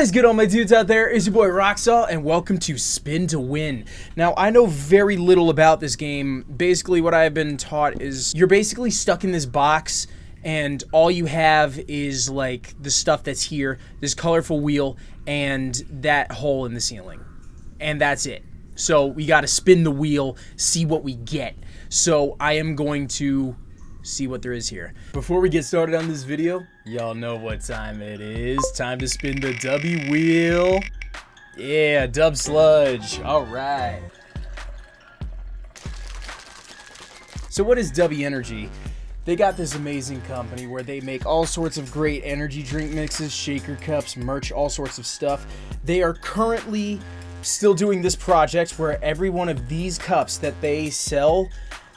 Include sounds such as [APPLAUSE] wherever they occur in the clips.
What is good all my dudes out there? It's your boy Roxalt and welcome to Spin to Win. Now I know very little about this game. Basically what I've been taught is you're basically stuck in this box and all you have is like the stuff that's here, this colorful wheel and that hole in the ceiling. And that's it. So we got to spin the wheel, see what we get. So I am going to see what there is here. Before we get started on this video, y'all know what time it is. Time to spin the W wheel. Yeah, dub sludge. All right. So what is W Energy? They got this amazing company where they make all sorts of great energy drink mixes, shaker cups, merch, all sorts of stuff. They are currently still doing this project where every one of these cups that they sell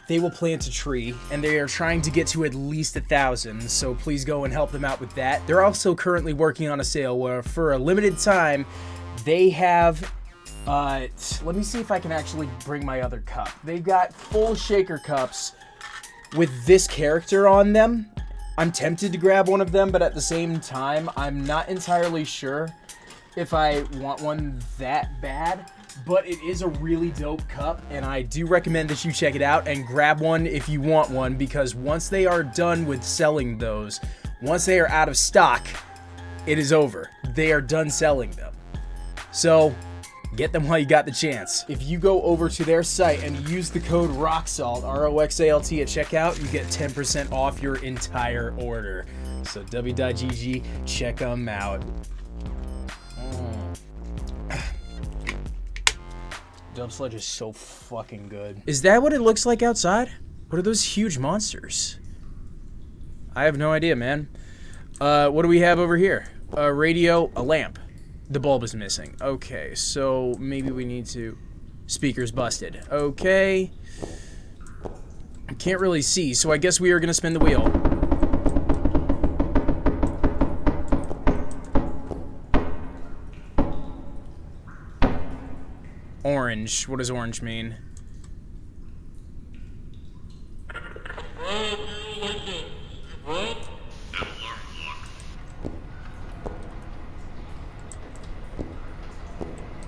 they will plant a tree and they are trying to get to at least a thousand so please go and help them out with that. They're also currently working on a sale where for a limited time they have uh let me see if i can actually bring my other cup. They've got full shaker cups with this character on them. I'm tempted to grab one of them but at the same time i'm not entirely sure if i want one that bad but it is a really dope cup and I do recommend that you check it out and grab one if you want one because once they are done with selling those, once they are out of stock, it is over. They are done selling them. So get them while you got the chance. If you go over to their site and use the code ROXALT, R-O-X-A-L-T at checkout, you get 10% off your entire order. So w.gg, check them out. Dub Sludge is so fucking good. Is that what it looks like outside? What are those huge monsters? I have no idea, man. Uh, what do we have over here? A radio, a lamp. The bulb is missing. Okay, so maybe we need to... Speaker's busted. Okay. I can't really see, so I guess we are going to spin the wheel. Orange. What does orange mean?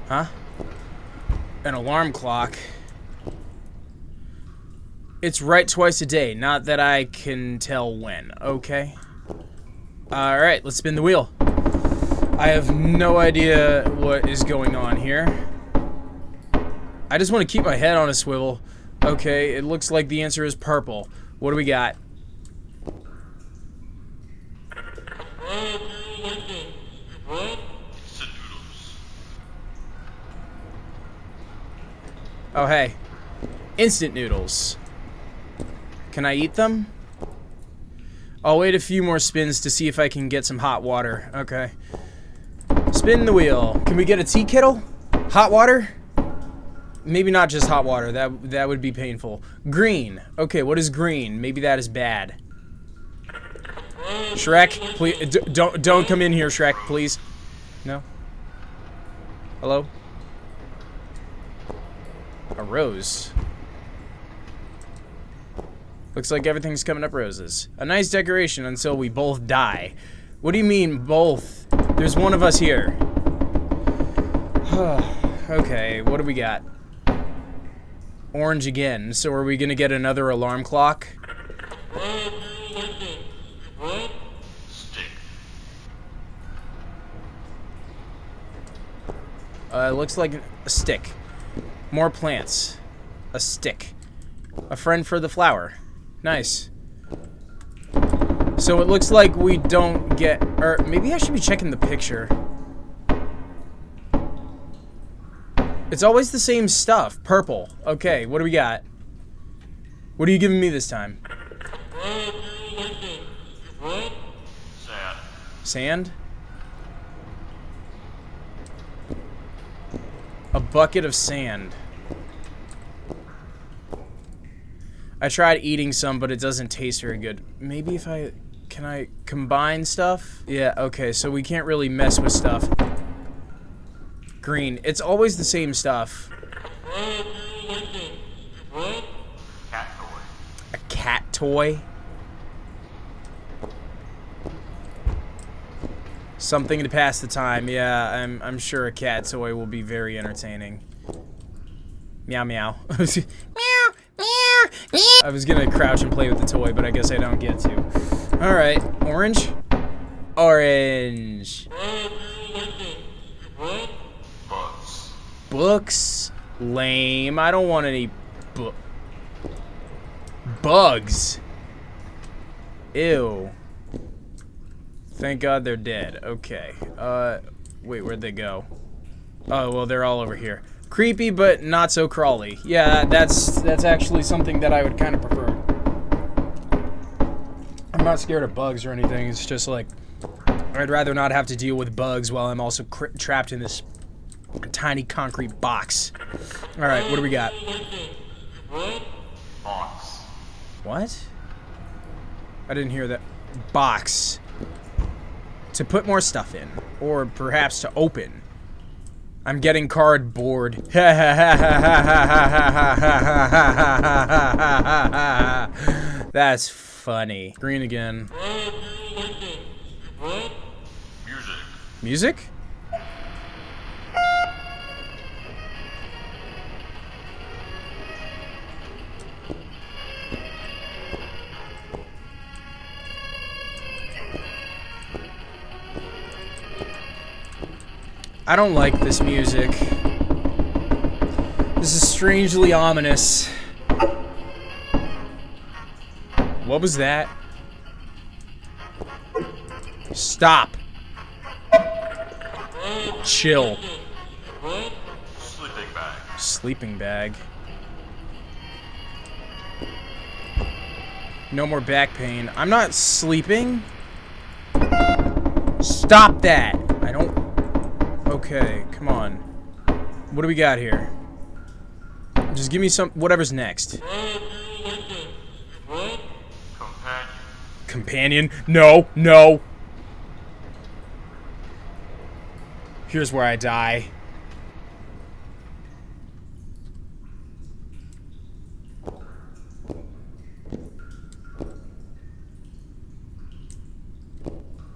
Huh? An alarm clock. It's right twice a day, not that I can tell when, okay? Alright, let's spin the wheel. I have no idea what is going on here. I just want to keep my head on a swivel. Okay, it looks like the answer is purple. What do we got? Oh, hey. Instant noodles. Can I eat them? I'll wait a few more spins to see if I can get some hot water. Okay. Spin the wheel. Can we get a tea kettle? Hot water? Maybe not just hot water. That that would be painful. Green. Okay, what is green? Maybe that is bad. Shrek, please don't don't come in here, Shrek, please. No. Hello. A rose. Looks like everything's coming up roses. A nice decoration until we both die. What do you mean, both? There's one of us here. [SIGHS] okay, what do we got? Orange again. So are we going to get another alarm clock? Uh, looks like a stick. More plants. A stick. A friend for the flower. Nice. So it looks like we don't get... Or maybe I should be checking the picture. It's always the same stuff. Purple. Okay, what do we got? What are you giving me this time? Sand. A bucket of sand. I tried eating some, but it doesn't taste very good. Maybe if I... Can I combine stuff? Yeah, okay, so we can't really mess with stuff. Green. It's always the same stuff. A cat toy? Something to pass the time. Yeah, I'm, I'm sure a cat toy will be very entertaining. Meow meow. [LAUGHS] meow, meow, meow. I was gonna crouch and play with the toy, but I guess I don't get to. Alright, orange? Orange. Bugs. Books? Lame. I don't want any bu bugs. Ew. Thank God they're dead. Okay. Uh, wait, where'd they go? Oh, well, they're all over here. Creepy, but not so crawly. Yeah, that's that's actually something that I would kind of prefer. I'm not scared of bugs or anything. It's just like I'd rather not have to deal with bugs while I'm also trapped in this tiny concrete box. All right, what do we got? Box. What? I didn't hear that. Box. To put more stuff in. Or perhaps to open. I'm getting cardboard. [LAUGHS] That's funny. Green again. Music. Music? I don't like this music. This is strangely ominous. What was that? Stop. Chill. Sleeping bag. Sleeping bag. No more back pain. I'm not sleeping. Stop that. Okay, come on. What do we got here? Just give me some. Whatever's next. Companion? No, no. Here's where I die.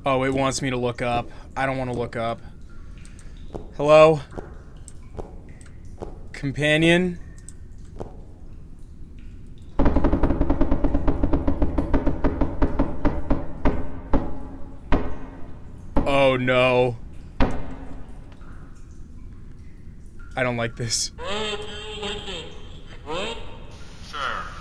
Oh, it wants me to look up. I don't want to look up. Hello? Companion? Oh no. I don't like this. [GASPS] [GASPS] [GASPS] Chair.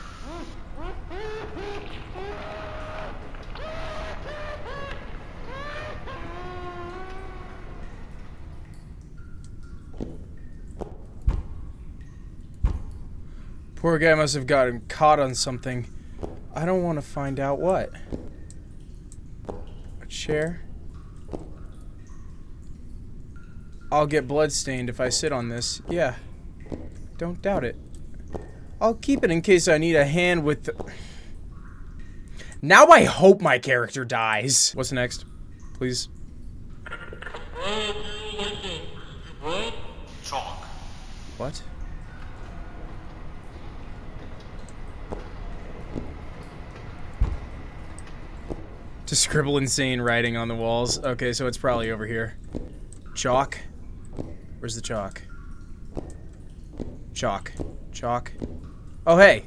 Poor guy must have gotten caught on something. I don't want to find out what. A chair? I'll get bloodstained if I sit on this. Yeah. Don't doubt it. I'll keep it in case I need a hand with the... Now I hope my character dies. What's next? Please. Chalk. What? To scribble insane writing on the walls. Okay, so it's probably over here. Chalk. Where's the chalk? Chalk. Chalk. Oh, hey.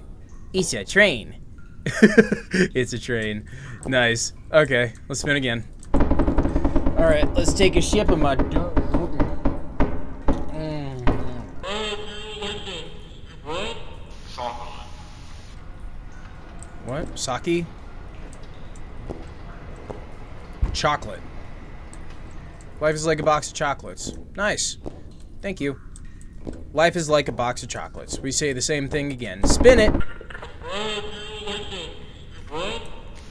It's a train. [LAUGHS] it's a train. Nice. Okay, let's spin again. Alright, let's take a ship of my... Mm. Chocolate. What? Sake? Chocolate. Life is like a box of chocolates. Nice. Thank you. Life is like a box of chocolates. We say the same thing again. Spin it!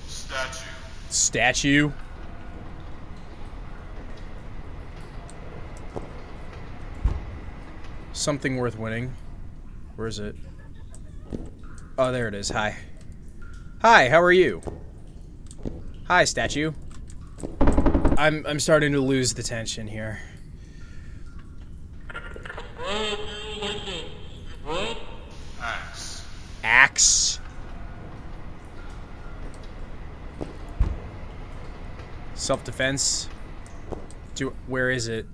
Statue. Statue. Something worth winning. Where is it? Oh, there it is. Hi. Hi, how are you? Hi, statue. I'm I'm starting to lose the tension here. Axe. Axe. Self-defense. Do where is it?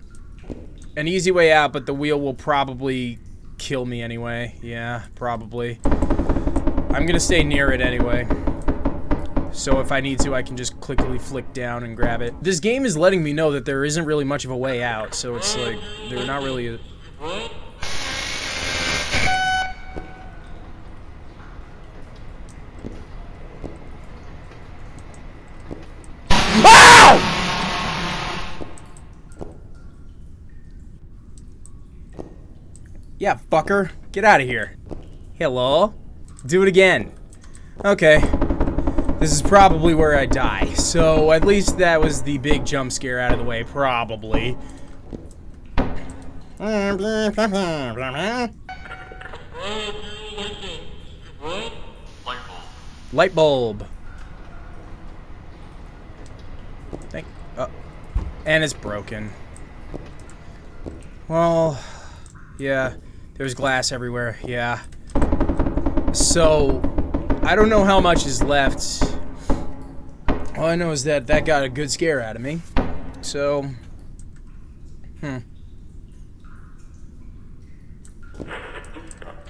An easy way out, but the wheel will probably kill me anyway. Yeah, probably. I'm gonna stay near it anyway. So if I need to, I can just quickly flick down and grab it. This game is letting me know that there isn't really much of a way out, so it's like, they're not really... A... [LAUGHS] Yeah, fucker. Get out of here. Hello? Do it again. Okay. This is probably where I die. So, at least that was the big jump scare out of the way. Probably. Light bulb. Thank. Oh. And it's broken. Well, yeah. There's glass everywhere. Yeah. So, I don't know how much is left. All I know is that that got a good scare out of me. So, hmm.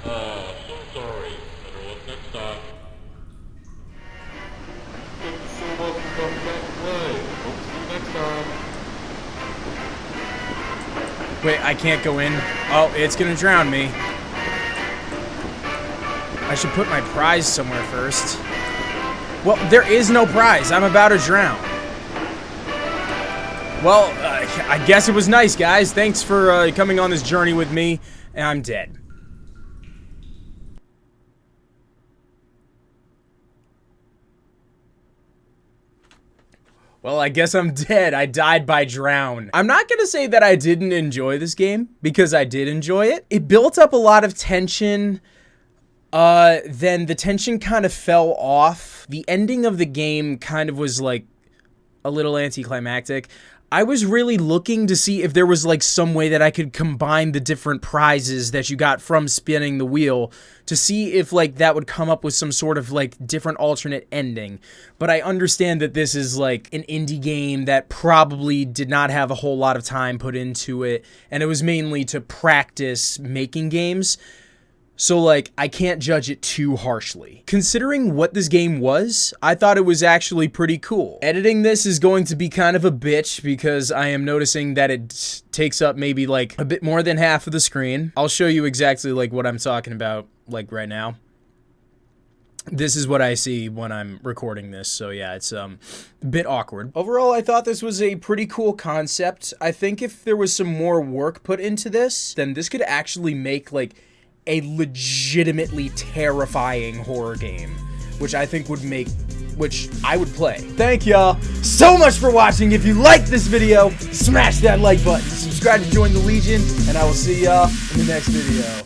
Uh, sorry. Next time. So much see you next time. Wait, I can't go in. Oh, it's gonna drown me. I should put my prize somewhere first. Well, there is no prize. I'm about to drown. Well, uh, I guess it was nice, guys. Thanks for uh, coming on this journey with me. And I'm dead. Well, I guess I'm [LAUGHS] dead. I died by drown. I'm not gonna say that I didn't enjoy this game, because I did enjoy it. It built up a lot of tension, uh, then the tension kind of fell off. The ending of the game kind of was like a little anticlimactic. I was really looking to see if there was like some way that I could combine the different prizes that you got from spinning the wheel to see if like that would come up with some sort of like different alternate ending. But I understand that this is like an indie game that probably did not have a whole lot of time put into it and it was mainly to practice making games. So, like, I can't judge it too harshly. Considering what this game was, I thought it was actually pretty cool. Editing this is going to be kind of a bitch because I am noticing that it takes up maybe like a bit more than half of the screen. I'll show you exactly like what I'm talking about like right now. This is what I see when I'm recording this, so yeah, it's um, a bit awkward. Overall, I thought this was a pretty cool concept. I think if there was some more work put into this, then this could actually make like a legitimately terrifying horror game, which I think would make which I would play. Thank y'all so much for watching. If you liked this video, smash that like button, subscribe to join the Legion, and I will see y'all in the next video.